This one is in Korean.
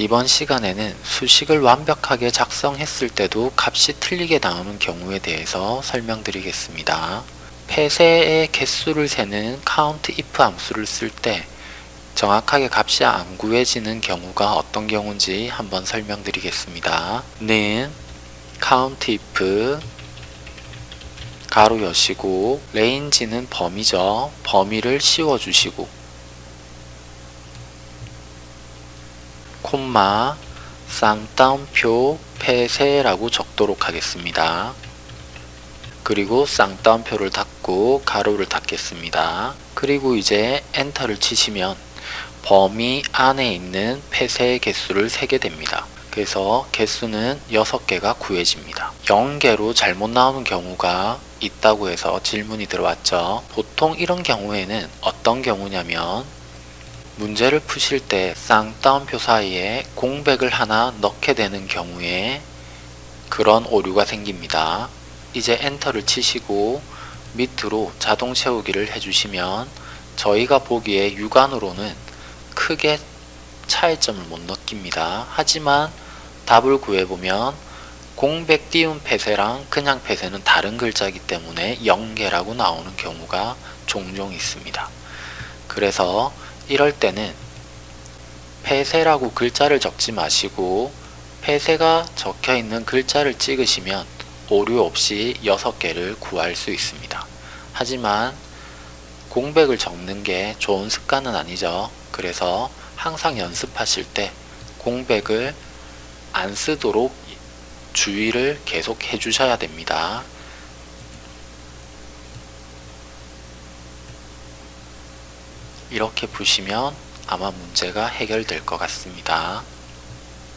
이번 시간에는 수식을 완벽하게 작성했을 때도 값이 틀리게 나오는 경우에 대해서 설명드리겠습니다. 폐쇄의 개수를 세는 count if 함수를 쓸 때 정확하게 값이 안 구해지는 경우가 어떤 경우인지 한번 설명드리겠습니다. 는 count if 가로 여시고 range는 범위죠. 범위를 씌워주시고 콤마 쌍따옴표 폐쇄라고 적도록 하겠습니다. 그리고 쌍따옴표를 닫고 가로를 닫겠습니다. 그리고 이제 엔터를 치시면 범위 안에 있는 폐쇄의 개수를 세게 됩니다. 그래서 개수는 6개가 구해집니다. 0개로 잘못 나오는 경우가 있다고 해서 질문이 들어왔죠. 보통 이런 경우에는 어떤 경우냐면 문제를 푸실 때 쌍따옴표 사이에 공백을 하나 넣게 되는 경우에 그런 오류가 생깁니다. 이제 엔터를 치시고 밑으로 자동 채우기를 해주시면 저희가 보기에 육안으로는 크게 차이점을 못 느낍니다. 하지만 답을 구해보면 공백 띄운 폐쇄랑 그냥 폐쇄는 다른 글자이기 때문에 0개라고 나오는 경우가 종종 있습니다. 그래서 이럴 때는 폐쇄라고 글자를 적지 마시고 폐쇄가 적혀 있는 글자를 찍으시면 오류 없이 6개를 구할 수 있습니다. 하지만 공백을 적는 게 좋은 습관은 아니죠. 그래서 항상 연습하실 때 공백을 안 쓰도록 주의를 계속 해주셔야 됩니다. 이렇게 보시면 아마 문제가 해결될 것 같습니다.